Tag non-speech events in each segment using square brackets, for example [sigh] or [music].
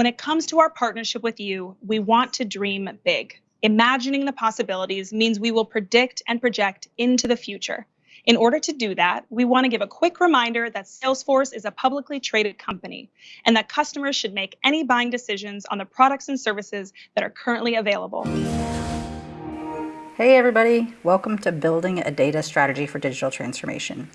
When it comes to our partnership with you, we want to dream big. Imagining the possibilities means we will predict and project into the future. In order to do that, we want to give a quick reminder that Salesforce is a publicly traded company and that customers should make any buying decisions on the products and services that are currently available. Hey everybody, welcome to Building a Data Strategy for Digital Transformation.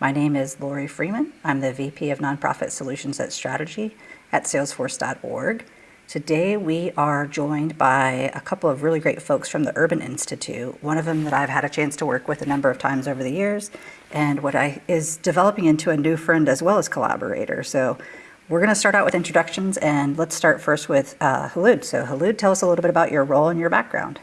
My name is Lori Freeman. I'm the VP of Nonprofit Solutions at Strategy at salesforce.org. Today we are joined by a couple of really great folks from the Urban Institute, one of them that I've had a chance to work with a number of times over the years, and what I is developing into a new friend as well as collaborator. So we're going to start out with introductions, and let's start first with uh, Khulud. So Khulud, tell us a little bit about your role and your background.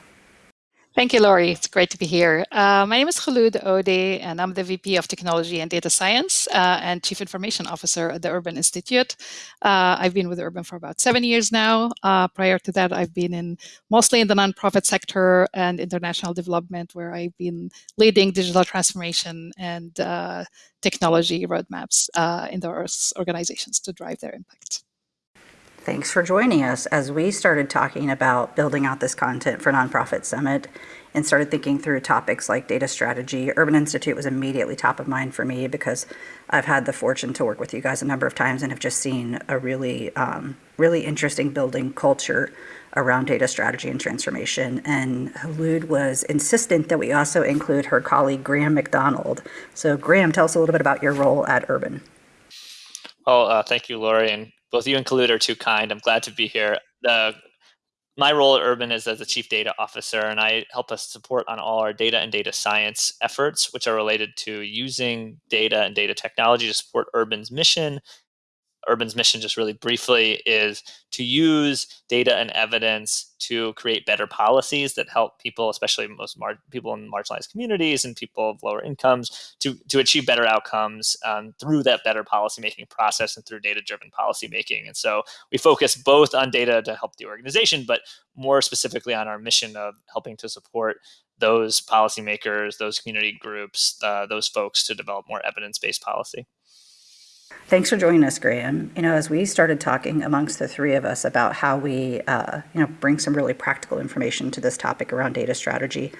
Thank you, Lori. It's great to be here. Uh, my name is Khulud Odeh, and I'm the VP of Technology and Data Science uh, and Chief Information Officer at the Urban Institute. Uh, I've been with Urban for about seven years now. Uh, prior to that, I've been in mostly in the nonprofit sector and international development, where I've been leading digital transformation and uh, technology roadmaps uh, in those organizations to drive their impact. Thanks for joining us as we started talking about building out this content for Nonprofit Summit and started thinking through topics like data strategy. Urban Institute was immediately top of mind for me because I've had the fortune to work with you guys a number of times and have just seen a really, um, really interesting building culture around data strategy and transformation. And Khulud was insistent that we also include her colleague, Graham McDonald. So Graham, tell us a little bit about your role at Urban. Well, uh, thank you, Lori, and both you and Khulud are too kind. I'm glad to be here. The, my role at Urban is as the chief data officer, and I help us support on all our data and data science efforts, which are related to using data and data technology to support Urban's mission Urban's mission, just really briefly, is to use data and evidence to create better policies that help people, especially most people in marginalized communities and people of lower incomes, to, to achieve better outcomes um, through that better policymaking process and through data-driven policymaking. And so we focus both on data to help the organization, but more specifically on our mission of helping to support those policymakers, those community groups, uh, those folks to develop more evidence-based policy. Thanks for joining us, Graham. You know, as we started talking amongst the three of us about how we, uh, you know, bring some really practical information to this topic around data strategy,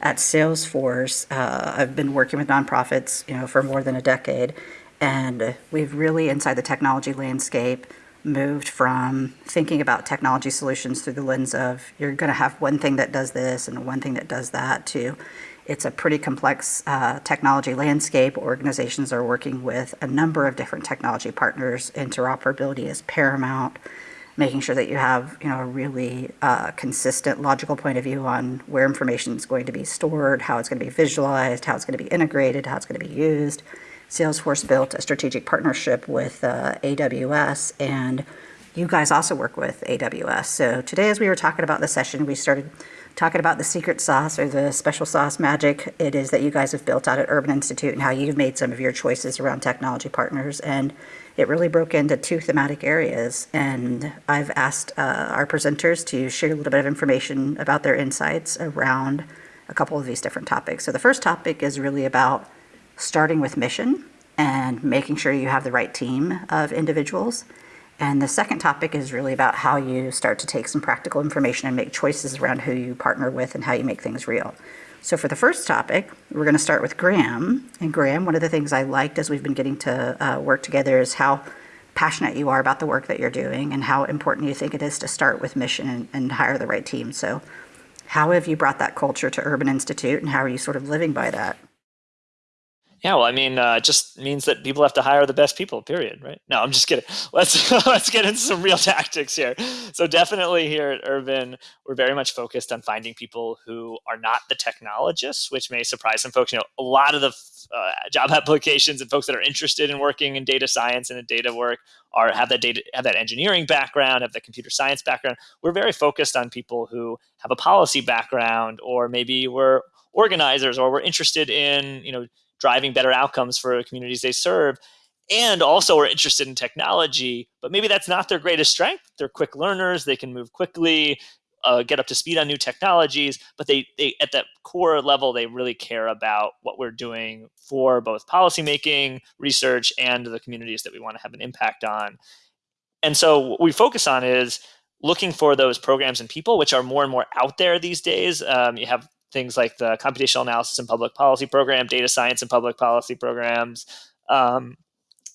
at Salesforce, uh, I've been working with nonprofits, you know, for more than a decade, and we've really, inside the technology landscape, moved from thinking about technology solutions through the lens of you're going to have one thing that does this and one thing that does that to it's a pretty complex uh, technology landscape. Organizations are working with a number of different technology partners. Interoperability is paramount. Making sure that you have, you know, a really uh, consistent, logical point of view on where information is going to be stored, how it's going to be visualized, how it's going to be integrated, how it's going to be used. Salesforce built a strategic partnership with uh, AWS, and you guys also work with AWS. So today, as we were talking about the session, we started talking about the secret sauce or the special sauce magic it is that you guys have built out at Urban Institute and how you've made some of your choices around technology partners. And it really broke into two thematic areas. And I've asked uh, our presenters to share a little bit of information about their insights around a couple of these different topics. So the first topic is really about starting with mission and making sure you have the right team of individuals. And the second topic is really about how you start to take some practical information and make choices around who you partner with and how you make things real. So for the first topic, we're going to start with Graham. And Graham, one of the things I liked as we've been getting to uh, work together is how passionate you are about the work that you're doing and how important you think it is to start with mission and, and hire the right team. So how have you brought that culture to Urban Institute and how are you sort of living by that? Yeah, well, I mean, uh, it just means that people have to hire the best people. Period. Right? No, I'm just kidding. [laughs] Let's let's get into some real [laughs] tactics here. So definitely here at Urban, we're very much focused on finding people who are not the technologists, which may surprise some folks. You know, a lot of the uh, job [laughs] applications and folks that are interested in working in data science and in data work are have that data have that engineering background, have the computer science background. We're very focused on people who have a policy background, or maybe we're organizers, or we're interested in you know driving better outcomes for communities they serve and also are interested in technology, but maybe that's not their greatest strength. They're quick learners, they can move quickly, uh, get up to speed on new technologies, but they, they at that core level, they really care about what we're doing for both policymaking, research, and the communities that we want to have an impact on. and so what we focus on is looking for those programs and people which are more and more out there these days. Um, you have things like the computational analysis and public policy program, data science and public policy programs. Um,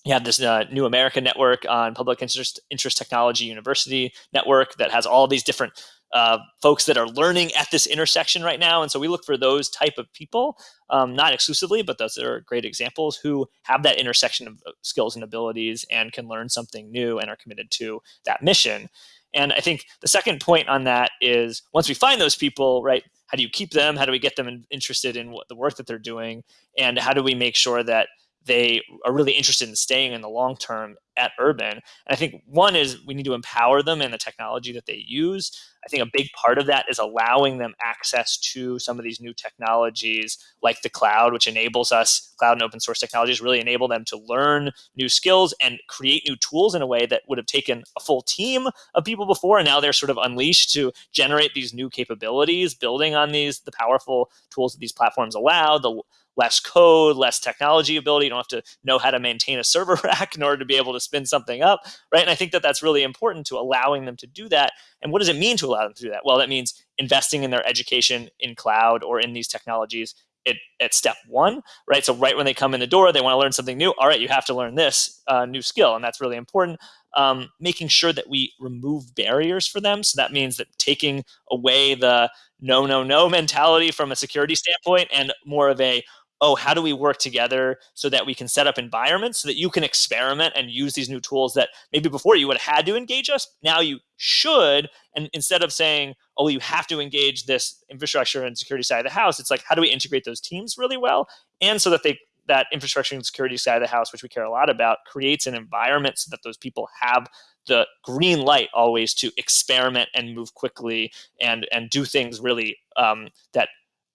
you have this uh, new American network on public interest, interest technology university network that has all these different uh, folks that are learning at this intersection right now. And so we look for those type of people, um, not exclusively, but those are great examples who have that intersection of skills and abilities and can learn something new and are committed to that mission. And I think the second point on that is once we find those people, right, how do you keep them? How do we get them interested in what the work that they're doing? And how do we make sure that they are really interested in staying in the long term at Urban. And I think one is we need to empower them in the technology that they use. I think a big part of that is allowing them access to some of these new technologies like the cloud, which enables us, cloud and open source technologies really enable them to learn new skills and create new tools in a way that would have taken a full team of people before. And now they're sort of unleashed to generate these new capabilities, building on these, the powerful tools that these platforms allow, the less code, less technology ability. You don't have to know how to maintain a server [laughs] rack in order to be able to spin something up, right? And I think that that's really important to allowing them to do that. And what does it mean to allow them to do that? Well, that means investing in their education in cloud or in these technologies at, at step one, right? So right when they come in the door, they want to learn something new. All right, you have to learn this uh, new skill, and that's really important. Um, making sure that we remove barriers for them. So that means that taking away the no, no, no mentality from a security standpoint and more of a oh, how do we work together so that we can set up environments so that you can experiment and use these new tools that maybe before you would have had to engage us, now you should. And instead of saying, oh, you have to engage this infrastructure and security side of the house, it's like, how do we integrate those teams really well? And so that they that infrastructure and security side of the house, which we care a lot about, creates an environment so that those people have the green light always to experiment and move quickly and and do things really um, that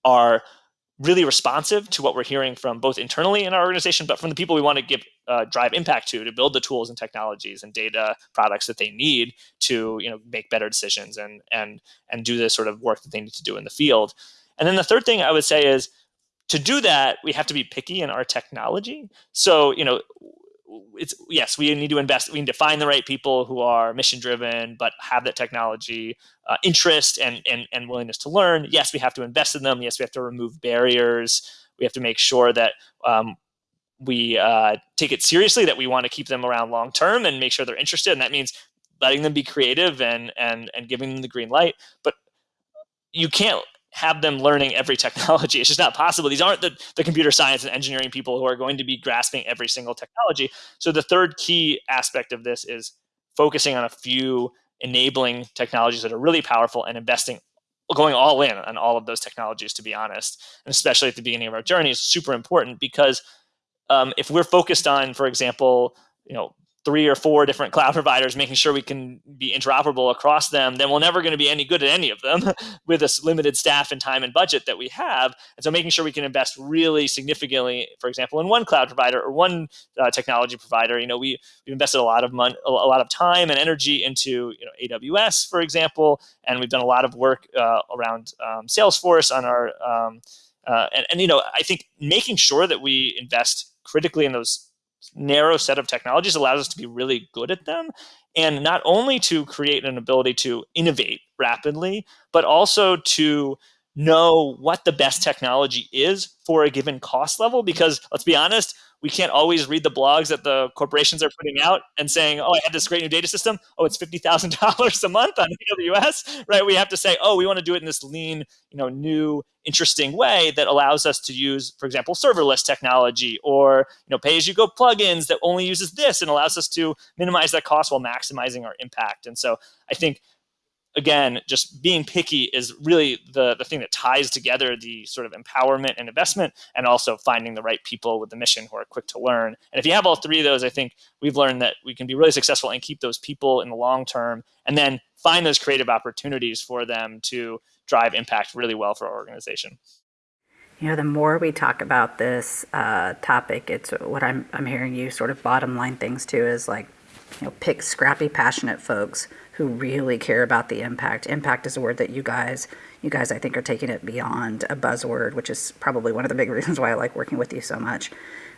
are really responsive to what we're hearing from both internally in our organization, but from the people we want to give uh, drive impact to to build the tools and technologies and data products that they need to you know make better decisions and and and do the sort of work that they need to do in the field. And then the third thing I would say is to do that, we have to be picky in our technology. So you know it's yes, we need to invest. We need to find the right people who are mission driven, but have that technology uh, interest and, and and willingness to learn. Yes, we have to invest in them. Yes, we have to remove barriers. We have to make sure that um, we uh, take it seriously. That we want to keep them around long term and make sure they're interested. And that means letting them be creative and and and giving them the green light. But you can't have them learning every technology. [laughs] It's just not possible. These aren't the, the computer science and engineering people who are going to be grasping every single technology. So the third key aspect of this is focusing on a few enabling technologies that are really powerful and investing going all in on all of those technologies to be honest and especially at the beginning of our journey is super important because um, if we're focused on for example you know three or four different cloud [laughs] providers, making sure we can be interoperable across them, then we're never going to be any good at any of them [laughs] with this limited staff and time and budget that we have. And so making sure we can invest really significantly, for example, in one cloud provider or one uh, technology provider, you know, we, we've invested a lot of money, a lot of time and energy into, you know, AWS, for example, and we've done a lot of work uh, around um, Salesforce on our, um, uh, and, and, you know, I think making sure that we invest critically in those narrow set of technologies allows us to be really good at them. And not only to create an ability to innovate rapidly but also to know what the best technology is for a given cost level. Because let's be honest we can't always read the blogs that the corporations are putting out and saying, "Oh, I have this great new data system. Oh, it's fifty thousand dollars a month on [laughs] AWS." Right? We have to say, "Oh, we want to do it in this lean, you know, new, interesting way that allows us to use, for example, serverless technology or you know, pay-as-you-go plugins that only uses this and allows us to minimize that cost while maximizing our impact." And so, I think again, just being picky is really the, the thing that ties together the sort of empowerment and investment and also finding the right people with the mission who are quick to learn. And if you have all three of those, I think we've learned that we can be really successful and keep those people in the long term and then find those creative opportunities for them to drive impact really well for our organization. You know, the more we talk about this uh, topic, it's what I'm, I'm hearing you sort of bottom line things too is like, you know, pick scrappy, passionate folks who really care about the impact. Impact is a word that you guys you guys, I think, are taking it beyond a buzzword, which is probably one of the big [laughs] reasons why I like working with you so much.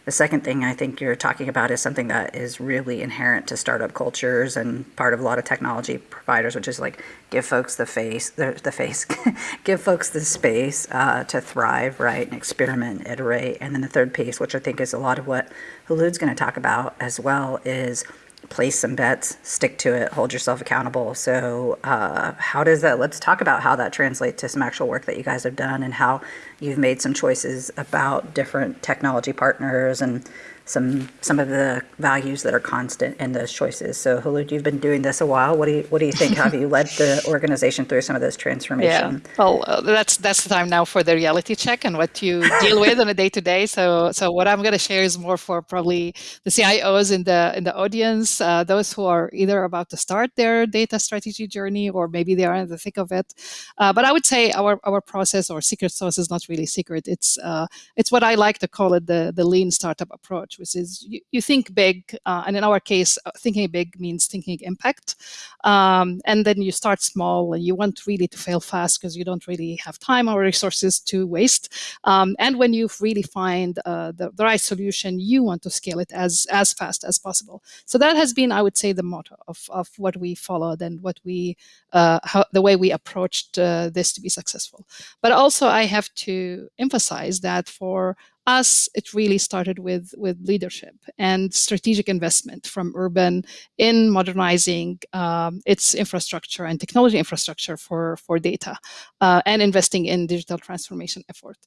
The second thing I think you're talking about is something that is really inherent to startup cultures and part of a lot of technology providers, which is like give folks the face, the, the face, [laughs] give folks the space uh, to thrive, right, and experiment, iterate. And then the third piece, which I think is a lot of what Khulud's going to talk about as well, is place some bets, stick to it, hold yourself accountable. So, uh, how does that? Let's talk about how that translates to some actual work that you guys have done and how you've made some choices about different technology partners and some some of the values that are constant in those choices. So Khulud, you've been doing this a while. What do you what do you think? Have you led the [laughs] organization through some of those transformation? Yeah. Well, uh, that's that's the time now for the reality check and what you deal with on a day to day. So so what I'm going to share is more for probably the CIOs in the in the audience, uh, those who are either about to start their data strategy journey or maybe they are in the thick of it. Uh, but I would say our our process or secret sauce is not really secret. It's uh, it's what I like to call it the the lean startup approach approach, which is you, you think big, uh, and in our case, uh, thinking big means thinking impact. Um, and then you start small, and you want really to fail fast because you don't really have time or resources to waste. Um, and when you really find uh, the, the, right solution, you want to scale it as as fast as possible. So that has been, I would say, the motto of, of what we followed and what we uh, how, the way we approached uh, this to be successful. But also, I have to emphasize that for us, it really started with, with leadership and strategic investment from Urban in modernizing um, its infrastructure and technology infrastructure for, for data uh, and investing in digital transformation effort.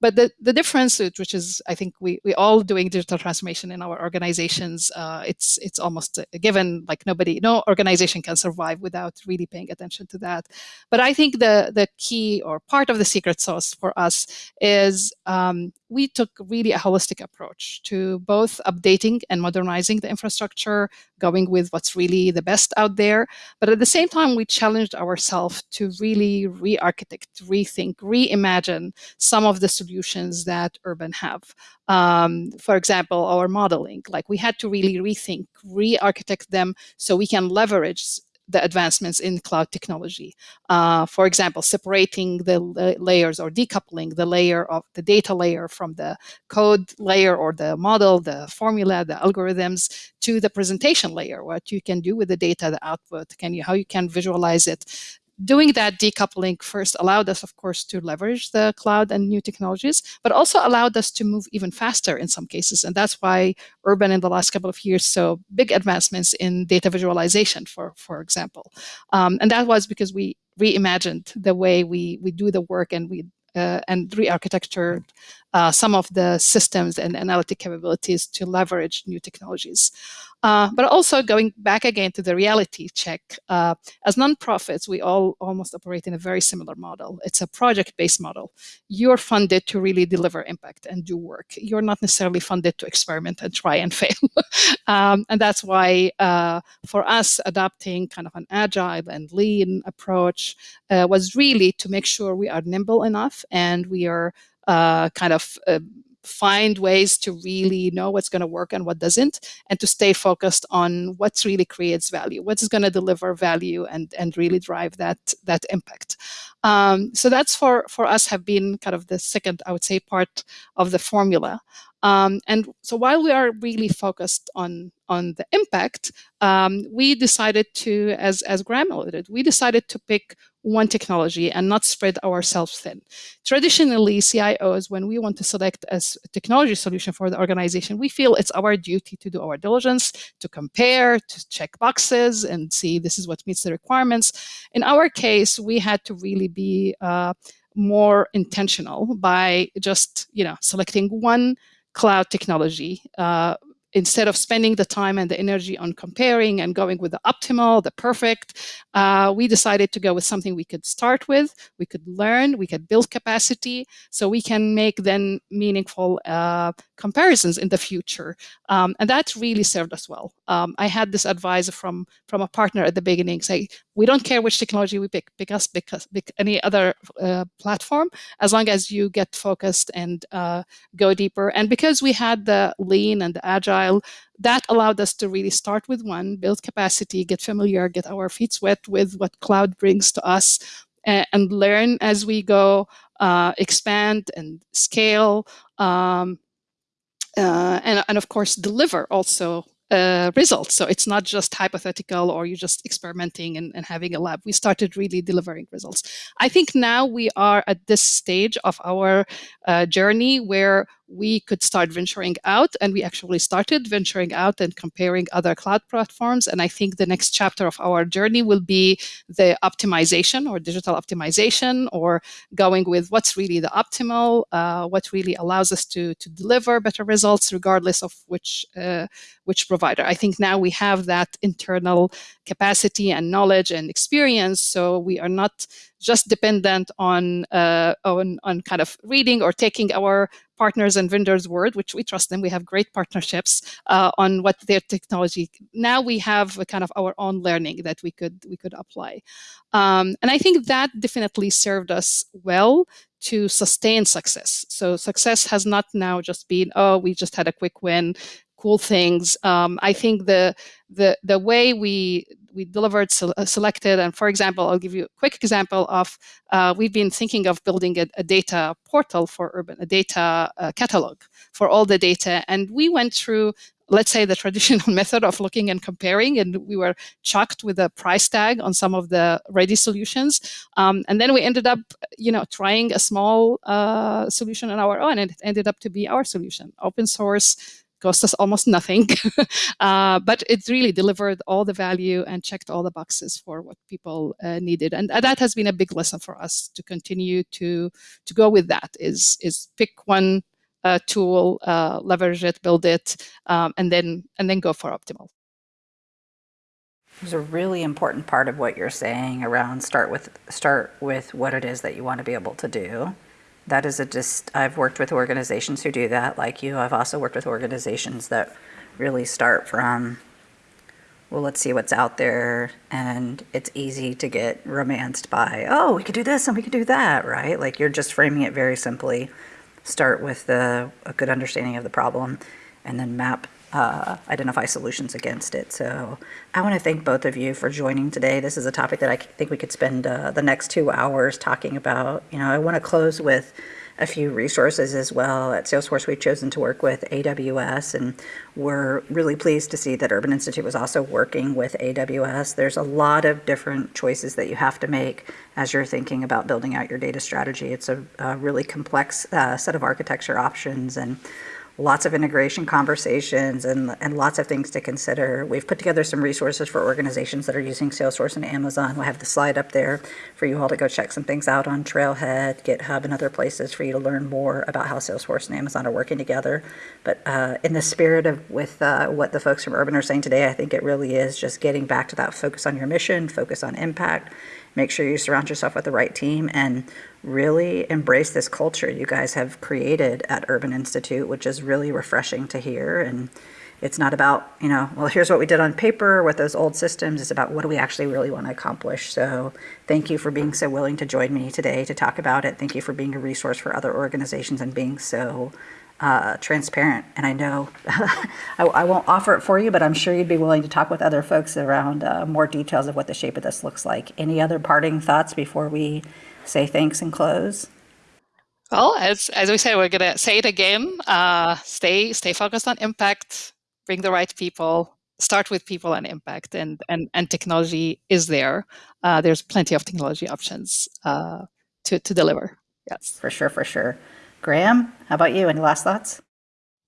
But the, the difference, which is I think we, we all doing digital transformation in our organizations, uh, it's it's almost a given, like nobody, no organization can survive without really paying attention to that. But I think the, the key or part of the secret sauce for us is um, we took really a holistic approach to both updating and modernizing the infrastructure, going with what's really the best out there. But at the same time, we challenged ourselves to really re-architect, rethink, reimagine some of the solutions that Urban have. Um, for example, our modeling, like we had to really rethink, re-architect them so we can leverage the advancements in cloud technology. Uh, for example, separating the layers or decoupling the layer of the data layer from the code layer or the model, the formula, the algorithms to the presentation layer, what you can do with the data, the output, can you, how you can visualize it, doing that decoupling first allowed us, of course, to leverage the cloud and new technologies, but also allowed us to move even faster in some cases. And that's why Urban in the last couple of years saw big advancements in data visualization, for, for example. Um, and that was because we reimagined the way we, we do the work and we uh, and re-architectured uh, some of the systems and analytic capabilities to leverage new technologies. Uh, but also going back again to the reality check, uh, as nonprofits, we all almost operate in a very similar model. It's a project-based model. You're funded to really deliver impact and do work. You're not necessarily funded to experiment and try and [laughs] fail. um, and that's why uh, for us, adopting kind of an agile and lean approach uh, was really to make sure we are nimble enough and we are uh, kind of uh, find ways to really know what's going to work and what doesn't, and to stay focused on what's really creates value, what is going to deliver value and, and really drive that, that impact. Um, so that's for, for us have been kind of the second, I would say, part of the formula. Um, and so while we are really focused on, on the impact, um, we decided to, as, as Graham alluded, we decided to pick one technology and not spread ourselves thin. Traditionally, CIOs, when we want to select a technology solution for the organization, we feel it's our duty to do our diligence, to compare, to check boxes and see this is what meets the requirements. In our case, we had to really be uh, more intentional by just, you know, selecting one cloud technology uh, instead of spending the time and the energy on comparing and going with the optimal, the perfect, uh, we decided to go with something we could start with, we could learn, we could build capacity, so we can make then meaningful uh, comparisons in the future. Um, and that really served us well. Um, I had this advice from, from a partner at the beginning, say, we don't care which technology we pick, pick us, pick any other uh, platform, as long as you get focused and uh, go deeper. And because we had the lean and the agile agile, that allowed us to really start with one, build capacity, get familiar, get our feet wet with what cloud brings to us, and, and learn as we go, uh, expand and scale, um, uh, and, and of course deliver also uh, results. So it's not just hypothetical or you're just experimenting and, and, having a lab. We started really delivering results. I think now we are at this stage of our uh, journey where we could start venturing out and we actually started venturing out and comparing other cloud platforms. And i think the next chapter of our journey will be the optimization or digital optimization or going with what's really the optimal uh, what really allows us to to deliver better results regardless of which uh, which provider. I think now we have that internal capacity and knowledge and experience so we are not just dependent on, uh, on, on kind of reading or taking our partners and vendors word, which we trust them. We have great partnerships uh, on what their technology. Now we have a kind of our own learning that we could we could apply, um, and I think that definitely served us well to sustain success. So success has not now just been oh we just had a quick win, cool things. Um, I think the the the way we we delivered uh, selected and for example i'll give you a quick example of uh, we've been thinking of building a, a data portal for urban a data uh, catalog for all the data and we went through let's say the [laughs] traditional method of looking and comparing and we were chucked with a price tag on some of the ready solutions um, and then we ended up you know trying a small uh, solution on our own and it ended up to be our solution open source cost us almost nothing, [laughs] uh, but it really delivered all the value and checked all the boxes for what people uh, needed. And that has been a big lesson for us to continue to to go with that. Is is pick one uh, tool, uh, leverage it, build it, um, and then and then go for optimal. There's a really important part of what you're saying around start with start with what it is that you want to be able to do that is a just, I've worked with organizations who do that like you. I've also worked with organizations that really start from, well, let's see what's out there. And it's easy to get romanced by, oh, we could do this and we could do that, right? Like you're just framing it very simply. Start with the, a good understanding of the problem and then map uh, identify solutions against it. So I want to thank both of you for joining today. This is a topic that I think we could spend uh, the next two hours talking about. You know, I want to close with a few resources as well. At Salesforce, we've chosen to work with AWS, and we're really pleased to see that Urban Institute was also working with AWS. There's a lot of different choices that you have to make as you're thinking about building out your data strategy. It's a, a really complex uh, set of architecture options, and lots of integration conversations and, and lots of things to consider. We've put together some resources for organizations that are using Salesforce and Amazon. We'll have the slide up there for you all to go check some things out on Trailhead, GitHub, and other places for you to learn more about how Salesforce and Amazon are working together. But uh, in the spirit of with uh, what the folks from Urban are saying today, I think it really is just getting back to that focus on your mission, focus on impact, make sure you surround yourself with the right team and really embrace this culture you guys have created at Urban Institute, which is really refreshing to hear. And it's not about, you know, well, here's what we did on paper with those old systems. It's about what do we actually really want to accomplish. So thank you for being so willing to join me today to talk about it. Thank you for being a resource for other organizations and being so uh, transparent. And I know [laughs] I, I, won't offer it for you, but I'm sure you'd be willing to talk with other folks around uh, more details of what the shape of this looks like. Any other parting thoughts before we say thanks and close? Well, as, as we said, we're going to say it again. Uh, stay stay focused on impact, bring the right people, start with people and impact, and, and, and technology is there. Uh, there's plenty of technology options uh, to, to deliver. Yes. For sure, for sure. Graham, how about you? Any last thoughts?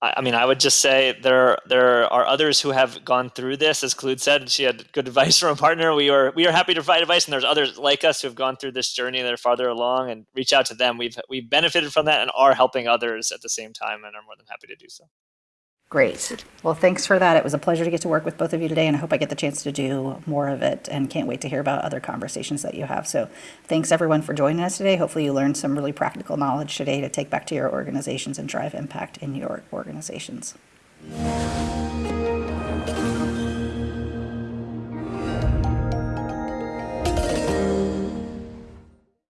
I mean, I would just say there there are others who have gone through this. As Khulud said, she had good [laughs] advice from a partner. We are we are happy to provide advice, and there's others like us who have gone through this journey that are farther along. And reach out to them. We've we've benefited from that and are helping others at the same time, and are more than happy to do so. Great. Well, thanks for that. It was a pleasure to get to work with both of you today, and I hope I get the chance to do more of it and can't wait to hear about other conversations that you have. So, thanks everyone for joining us today. Hopefully, you learned some really practical knowledge today to take back to your organizations and drive impact in your organizations.